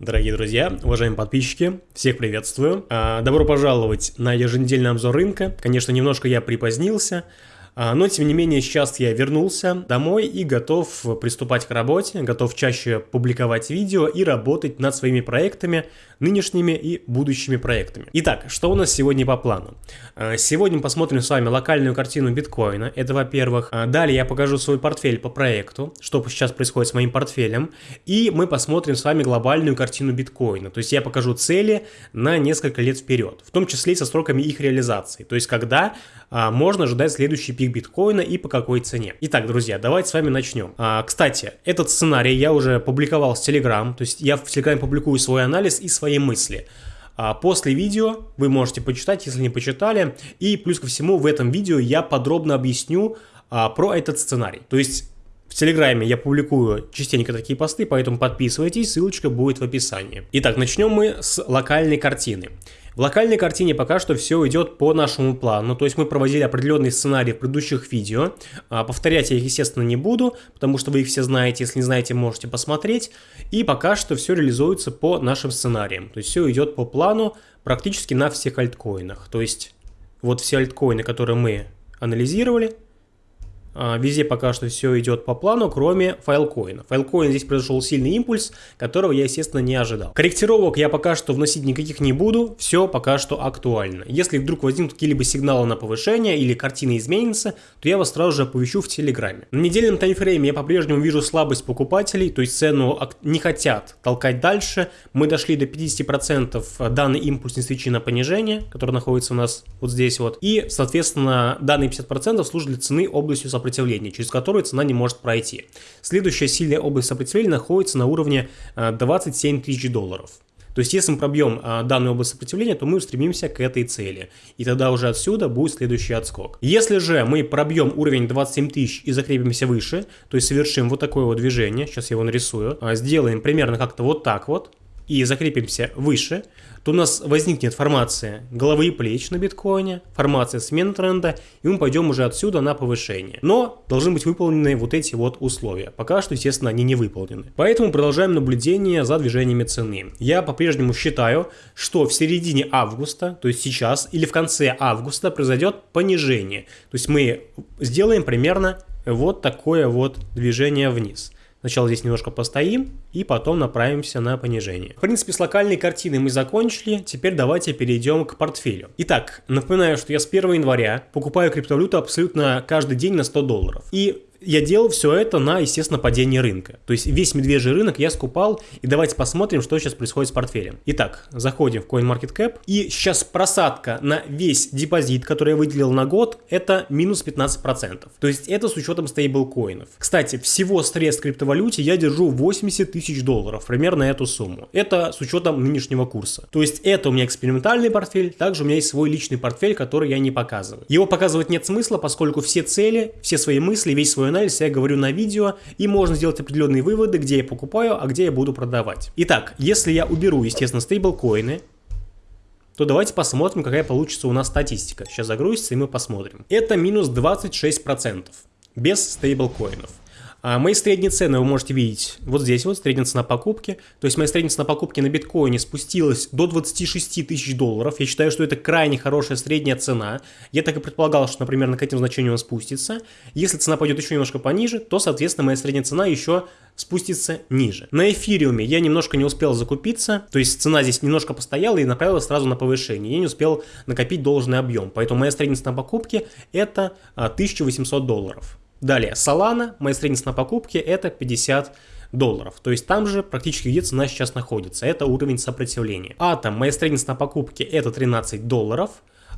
Дорогие друзья, уважаемые подписчики, всех приветствую. А, добро пожаловать на еженедельный обзор рынка. Конечно, немножко я припозднился, но, тем не менее, сейчас я вернулся домой и готов приступать к работе, готов чаще публиковать видео и работать над своими проектами, нынешними и будущими проектами. Итак, что у нас сегодня по плану? А, сегодня посмотрим с вами локальную картину биткоина, это во-первых. А, далее я покажу свой портфель по проекту, что сейчас происходит с моим портфелем. И мы посмотрим с вами глобальную картину биткоина, то есть я покажу цели на несколько лет вперед, в том числе и со сроками их реализации, то есть когда можно ожидать следующий пик биткоина и по какой цене. Итак, друзья, давайте с вами начнем. А, кстати, этот сценарий я уже публиковал в Telegram, то есть я в Telegram публикую свой анализ и свои мысли. А после видео вы можете почитать, если не почитали. И плюс ко всему в этом видео я подробно объясню а, про этот сценарий. То есть в Телеграме я публикую частенько такие посты, поэтому подписывайтесь, ссылочка будет в описании. Итак, начнем мы с локальной картины. В локальной картине пока что все идет по нашему плану, то есть мы проводили определенные сценарии в предыдущих видео. А, повторять я их, естественно, не буду, потому что вы их все знаете, если не знаете, можете посмотреть. И пока что все реализуется по нашим сценариям, то есть все идет по плану практически на всех альткоинах. То есть вот все альткоины, которые мы анализировали, везде пока что все идет по плану, кроме файлкоина. Файлкоин здесь произошел сильный импульс, которого я, естественно, не ожидал. Корректировок я пока что вносить никаких не буду, все пока что актуально. Если вдруг возникнут какие-либо сигналы на повышение или картина изменится, то я вас сразу же оповещу в Телеграме. На недельном таймфрейме я по-прежнему вижу слабость покупателей, то есть цену не хотят толкать дальше. Мы дошли до 50% данный импульс не на понижение, который находится у нас вот здесь вот. И, соответственно, данные 50% служат для цены областью сопротивления сопротивления, через которую цена не может пройти. Следующая сильная область сопротивления находится на уровне 27 э, тысяч долларов. То есть, если мы пробьем а, данную область сопротивления, то мы устремимся к этой цели. И тогда уже отсюда будет следующий отскок. Если же мы пробьем уровень 27 тысяч и закрепимся выше, то есть совершим вот такое вот движение, сейчас я его нарисую, а, сделаем примерно как-то вот так вот, и закрепимся выше, то у нас возникнет формация головы и плеч на биткоине, формация смены тренда, и мы пойдем уже отсюда на повышение. Но должны быть выполнены вот эти вот условия. Пока что, естественно, они не выполнены. Поэтому продолжаем наблюдение за движениями цены. Я по-прежнему считаю, что в середине августа, то есть сейчас, или в конце августа произойдет понижение. То есть мы сделаем примерно вот такое вот движение вниз. Сначала здесь немножко постоим и потом направимся на понижение. В принципе, с локальной картиной мы закончили. Теперь давайте перейдем к портфелю. Итак, напоминаю, что я с 1 января покупаю криптовалюту абсолютно каждый день на 100 долларов. И я делал все это на, естественно, падении рынка. То есть весь медвежий рынок я скупал, и давайте посмотрим, что сейчас происходит с портфелем. Итак, заходим в CoinMarketCap, и сейчас просадка на весь депозит, который я выделил на год, это минус 15%. То есть это с учетом стейблкоинов. Кстати, всего средств криптовалюте я держу 80 тысяч долларов, примерно эту сумму. Это с учетом нынешнего курса. То есть это у меня экспериментальный портфель, также у меня есть свой личный портфель, который я не показываю. Его показывать нет смысла, поскольку все цели, все свои мысли, весь свой анализ я говорю на видео, и можно сделать определенные выводы, где я покупаю, а где я буду продавать. Итак, если я уберу, естественно, стейблкоины, то давайте посмотрим, какая получится у нас статистика. Сейчас загрузится, и мы посмотрим. Это минус 26% без стейблкоинов. А мои средние цены вы можете видеть вот здесь вот, средняя цена покупки. То есть моя средняя цена покупки на биткоине спустилась до 26 тысяч долларов. Я считаю, что это крайне хорошая средняя цена. Я так и предполагал, что, например, к этим значениям он спустится. Если цена пойдет еще немножко пониже, то, соответственно, моя средняя цена еще спустится ниже. На эфириуме я немножко не успел закупиться, то есть цена здесь немножко постояла и направилась сразу на повышение. Я не успел накопить должный объем, поэтому моя средняя цена покупки это 1800 а, долларов. Далее, Solana, моя средняя цена покупки это 50 долларов. То есть там же практически где цена сейчас находится. Это уровень сопротивления. Атом, моя средняя цена покупки это 13 долларов.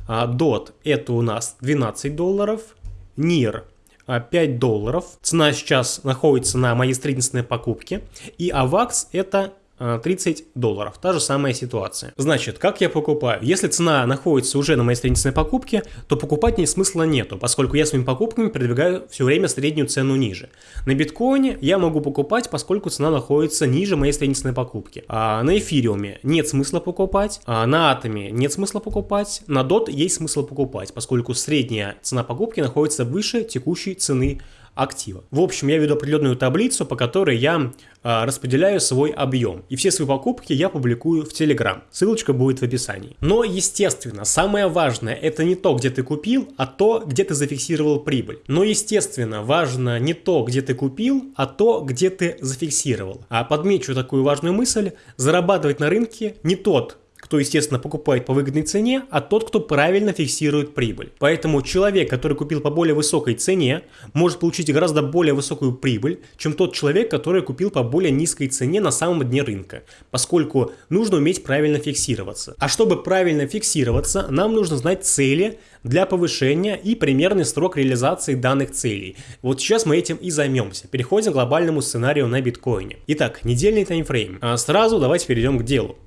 А DOT это у нас 12 долларов. NIR 5 долларов. Цена сейчас находится на моей средней цене покупки. И AVAX это 30 долларов. Та же самая ситуация. Значит, как я покупаю? Если цена находится уже на моей странице покупки, то покупать ни смысла нету, поскольку я своими покупками продвигаю все время среднюю цену ниже. На биткоине я могу покупать, поскольку цена находится ниже моей страницы покупки. А на эфириуме нет смысла покупать, а на атоме нет смысла покупать, на DOT есть смысл покупать, поскольку средняя цена покупки находится выше текущей цены актива. В общем, я веду определенную таблицу, по которой я э, распределяю свой объем. И все свои покупки я публикую в Telegram. Ссылочка будет в описании. Но, естественно, самое важное это не то, где ты купил, а то, где ты зафиксировал прибыль. Но, естественно, важно не то, где ты купил, а то, где ты зафиксировал. А подмечу такую важную мысль. Зарабатывать на рынке не тот, кто, естественно, покупает по выгодной цене, а тот, кто правильно фиксирует прибыль. Поэтому человек, который купил по более высокой цене, может получить гораздо более высокую прибыль, чем тот человек, который купил по более низкой цене на самом дне рынка, поскольку нужно уметь правильно фиксироваться. А чтобы правильно фиксироваться, нам нужно знать цели для повышения и примерный срок реализации данных целей. Вот сейчас мы этим и займемся. Переходим к глобальному сценарию на биткоине. Итак, недельный таймфрейм. А сразу давайте перейдем к делу.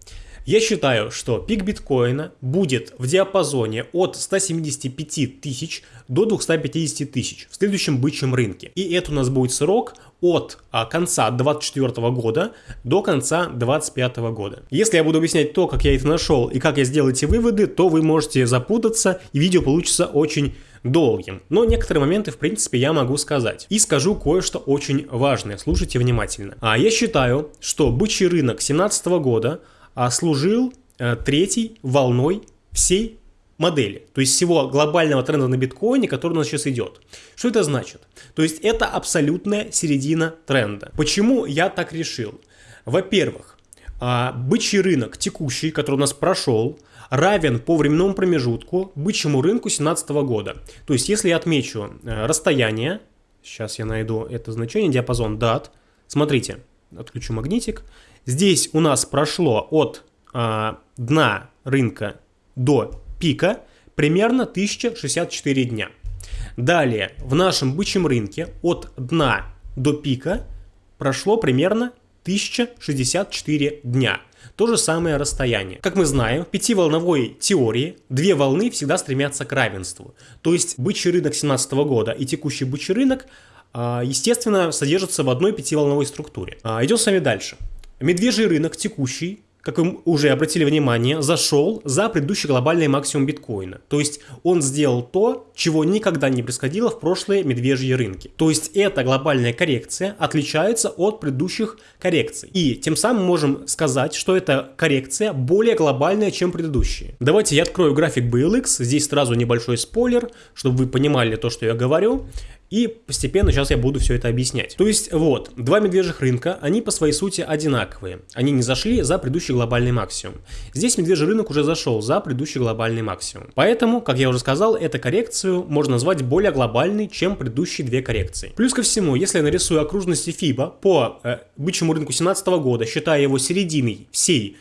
Я считаю, что пик биткоина будет в диапазоне от 175 тысяч до 250 тысяч в следующем бычьем рынке. И это у нас будет срок от а, конца 2024 года до конца 2025 года. Если я буду объяснять то, как я это нашел и как я сделал эти выводы, то вы можете запутаться и видео получится очень долгим. Но некоторые моменты, в принципе, я могу сказать. И скажу кое-что очень важное. Слушайте внимательно. А я считаю, что бычий рынок 2017 года служил э, третьей волной всей модели, то есть всего глобального тренда на биткоине, который у нас сейчас идет. Что это значит? То есть это абсолютная середина тренда. Почему я так решил? Во-первых, а, бычий рынок текущий, который у нас прошел, равен по временному промежутку бычьему рынку 2017 года. То есть если я отмечу э, расстояние, сейчас я найду это значение, диапазон дат, смотрите, отключу магнитик, Здесь у нас прошло от э, дна рынка до пика примерно 1064 дня. Далее, в нашем бычьем рынке от дна до пика прошло примерно 1064 дня. То же самое расстояние. Как мы знаем, в пятиволновой теории две волны всегда стремятся к равенству. То есть бычий рынок 17 года и текущий бычий рынок, а, естественно, содержатся в одной пятиволновой структуре. А, идем с вами дальше. Медвежий рынок текущий, как вы уже обратили внимание, зашел за предыдущий глобальный максимум биткоина. То есть он сделал то, чего никогда не происходило в прошлые медвежьи рынки. То есть эта глобальная коррекция отличается от предыдущих коррекций. И тем самым можем сказать, что эта коррекция более глобальная, чем предыдущие. Давайте я открою график BLX. Здесь сразу небольшой спойлер, чтобы вы понимали то, что я говорю. И постепенно сейчас я буду все это объяснять. То есть вот, два медвежьих рынка, они по своей сути одинаковые. Они не зашли за предыдущий глобальный максимум. Здесь медвежий рынок уже зашел за предыдущий глобальный максимум. Поэтому, как я уже сказал, эту коррекцию можно назвать более глобальной, чем предыдущие две коррекции. Плюс ко всему, если я нарисую окружности FIBA по э, бычьему рынку 2017 года, считая его серединой всей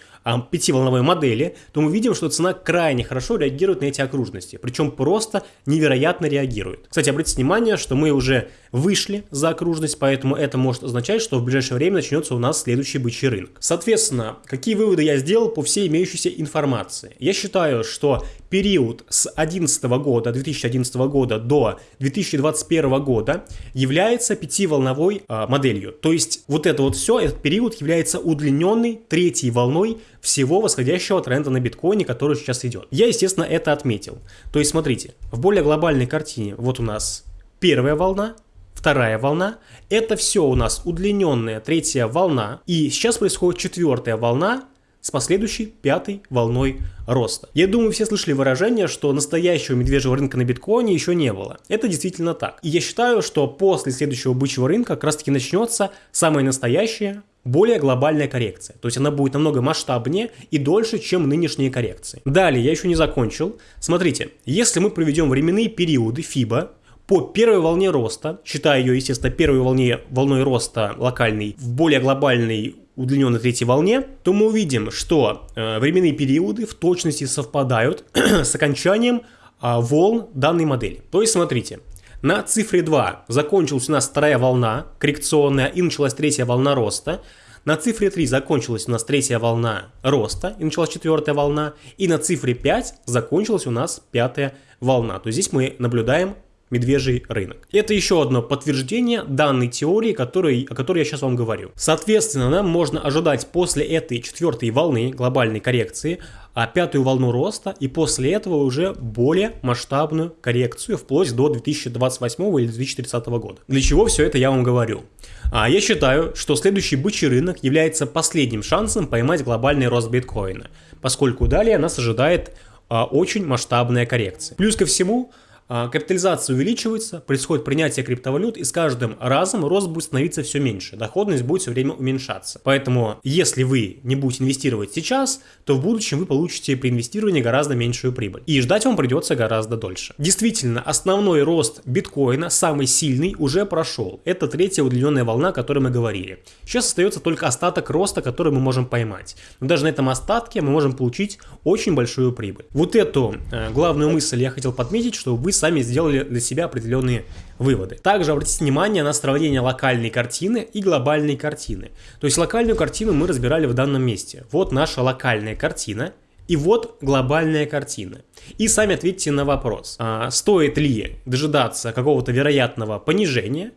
пятиволновой модели, то мы видим, что цена крайне хорошо реагирует на эти окружности. Причем просто невероятно реагирует. Кстати, обратите внимание, что мы уже вышли за окружность, поэтому это может означать, что в ближайшее время начнется у нас следующий бычий рынок. Соответственно, какие выводы я сделал по всей имеющейся информации? Я считаю, что период с 2011 года, 2011 года до 2021 года является пятиволновой э, моделью. То есть вот это вот все, этот период является удлиненной третьей волной всего восходящего тренда на биткоине, который сейчас идет. Я, естественно, это отметил. То есть смотрите, в более глобальной картине вот у нас первая волна, вторая волна. Это все у нас удлиненная третья волна. И сейчас происходит четвертая волна с последующей пятой волной роста. Я думаю, все слышали выражение, что настоящего медвежьего рынка на биткоине еще не было. Это действительно так. И я считаю, что после следующего бычьего рынка как раз таки начнется самая настоящая более глобальная коррекция. То есть она будет намного масштабнее и дольше, чем нынешние коррекции. Далее, я еще не закончил. Смотрите, если мы проведем временные периоды FIBA по первой волне роста, считая ее, естественно, первой волне, волной роста локальной в более глобальной удлиненной третьей волне, то мы увидим, что э, временные периоды в точности совпадают с окончанием э, волн данной модели. То есть, смотрите, на цифре 2 закончилась у нас вторая волна коррекционная и началась третья волна роста. На цифре 3 закончилась у нас третья волна роста и началась четвертая волна. И на цифре 5 закончилась у нас пятая волна. То есть здесь мы наблюдаем медвежий рынок. Это еще одно подтверждение данной теории, которой, о которой я сейчас вам говорю. Соответственно, нам можно ожидать после этой четвертой волны глобальной коррекции а пятую волну роста и после этого уже более масштабную коррекцию вплоть до 2028 или 2030 года. Для чего все это я вам говорю? А я считаю, что следующий бычий рынок является последним шансом поймать глобальный рост биткоина, поскольку далее нас ожидает а, очень масштабная коррекция. Плюс ко всему, капитализация увеличивается, происходит принятие криптовалют, и с каждым разом рост будет становиться все меньше, доходность будет все время уменьшаться. Поэтому, если вы не будете инвестировать сейчас, то в будущем вы получите при инвестировании гораздо меньшую прибыль. И ждать вам придется гораздо дольше. Действительно, основной рост биткоина, самый сильный, уже прошел. Это третья удлиненная волна, о которой мы говорили. Сейчас остается только остаток роста, который мы можем поймать. Но даже на этом остатке мы можем получить очень большую прибыль. Вот эту э, главную мысль я хотел подметить, что вы сами сделали для себя определенные выводы. Также обратите внимание на сравнение локальной картины и глобальной картины. То есть локальную картину мы разбирали в данном месте. Вот наша локальная картина. И вот глобальная картина. И сами ответьте на вопрос, а, стоит ли дожидаться какого-то вероятного понижения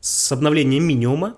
с обновлением минимума,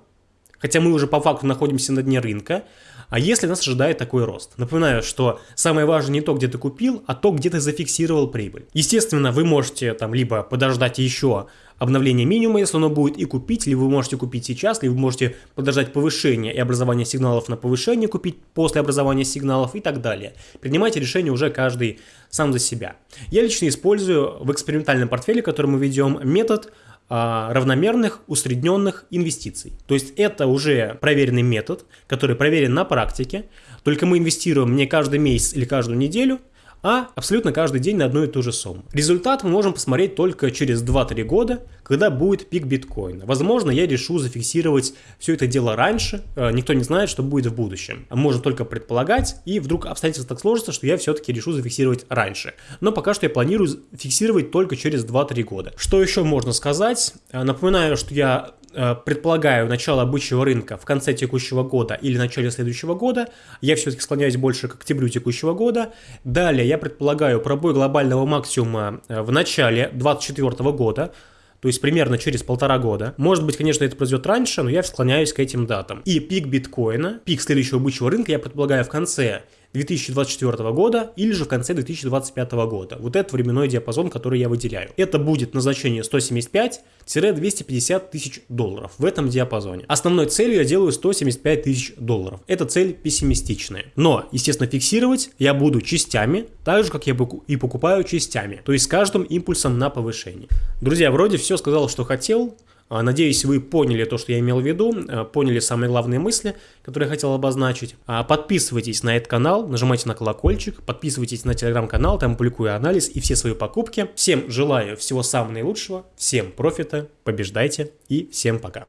хотя мы уже по факту находимся на дне рынка, а если нас ожидает такой рост? Напоминаю, что самое важное не то, где ты купил, а то, где ты зафиксировал прибыль. Естественно, вы можете там либо подождать еще обновление минимума, если оно будет, и купить, либо вы можете купить сейчас, либо вы можете подождать повышения и образования сигналов на повышение, купить после образования сигналов и так далее. Принимайте решение уже каждый сам за себя. Я лично использую в экспериментальном портфеле, который мы ведем, метод равномерных усредненных инвестиций. То есть это уже проверенный метод, который проверен на практике, только мы инвестируем не каждый месяц или каждую неделю, а абсолютно каждый день на одну и ту же сумму. Результат мы можем посмотреть только через 2-3 года, когда будет пик биткоина. Возможно, я решу зафиксировать все это дело раньше, э, никто не знает, что будет в будущем. Можно только предполагать, и вдруг обстоятельства так сложатся, что я все-таки решу зафиксировать раньше. Но пока что я планирую фиксировать только через 2-3 года. Что еще можно сказать? Э, напоминаю, что я предполагаю начало бычьего рынка в конце текущего года или начале следующего года. Я все-таки склоняюсь больше к октябрю текущего года. Далее я предполагаю пробой глобального максимума э, в начале 2024 года. То есть примерно через полтора года. Может быть, конечно, это произойдет раньше, но я склоняюсь к этим датам. И пик биткоина, пик следующего бычьего рынка я предполагаю в конце 2024 года или же в конце 2025 года. Вот этот временной диапазон, который я выделяю. Это будет на значение 175-250 тысяч долларов в этом диапазоне. Основной целью я делаю 175 тысяч долларов. Это цель пессимистичная. Но, естественно, фиксировать я буду частями, так же, как я и покупаю частями. То есть с каждым импульсом на повышение. Друзья, вроде все сказал, что хотел. А, надеюсь, вы поняли то, что я имел в виду, а, поняли самые главные мысли, которые я хотел обозначить. А, подписывайтесь на этот канал, нажимайте на колокольчик, подписывайтесь на телеграм-канал, там публикую анализ и все свои покупки. Всем желаю всего самого наилучшего, всем профита, побеждайте и всем пока.